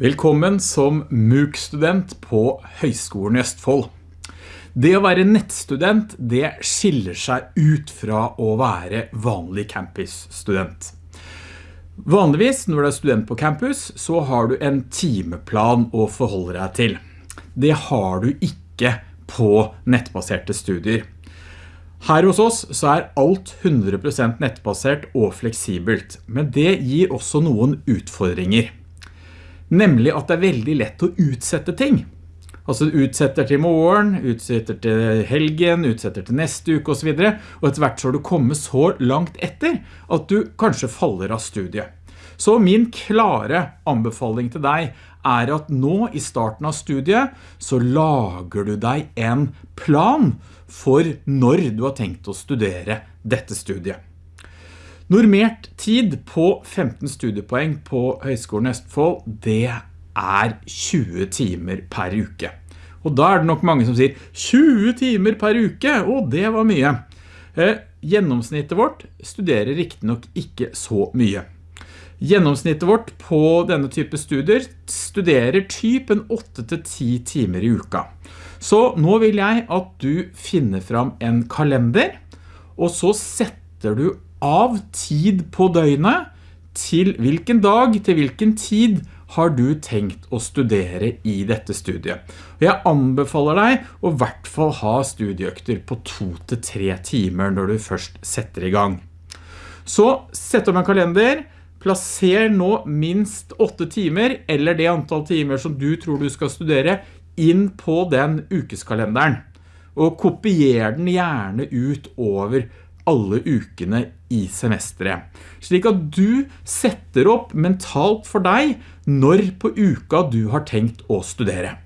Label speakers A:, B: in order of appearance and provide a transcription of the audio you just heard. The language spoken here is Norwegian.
A: Velkommen som MOOC-student på Høgskolen i Østfold. Det å være nettstudent, det skiller seg ut fra å være vanlig campusstudent. Vanligvis når du er student på campus, så har du en timeplan å forholde deg til. Det har du ikke på nettbaserte studier. Her hos oss så er alt 100% nettbasert og fleksibelt, men det gir også noen utfordringer. Nemlig at det er veldig lett å utsette ting. Altså utsetter til morgen, utsetter til helgen, utsetter til neste uke og så videre. Og etter hvert så har du kommet så langt etter at du kanskje faller av studiet. Så min klare anbefaling til deg er at nå i starten av studiet så lager du deg en plan for når du har tenkt å studere dette studiet. Normert tid på 15 studiepoeng på Høgskolen Østfold, det er 20 timer per uke. Og da er det nok mange som sier 20 timer per uke, og det var mye. Eh, gjennomsnittet vårt studerer riktig nok ikke så mye. Gjennomsnittet vårt på denne type studier studerer typen 8-10 timer i uka. Så nå vil jeg at du finner fram en kalender, og så setter du av tid på døgnet til hvilken dag, til hvilken tid har du tenkt å studere i dette studiet. Jeg anbefaler deg å i hvert fall ha studieøkter på to til tre timer når du først setter i gang. Så sett opp en kalender, plasser nå minst åtte timer, eller det antall timer som du tror du skal studere, inn på den ukeskalenderen. Og kopier den gjerne ut over alle ukene i semesteret. Slik at du setter opp mentalt for deg når på uka du har tenkt å studere.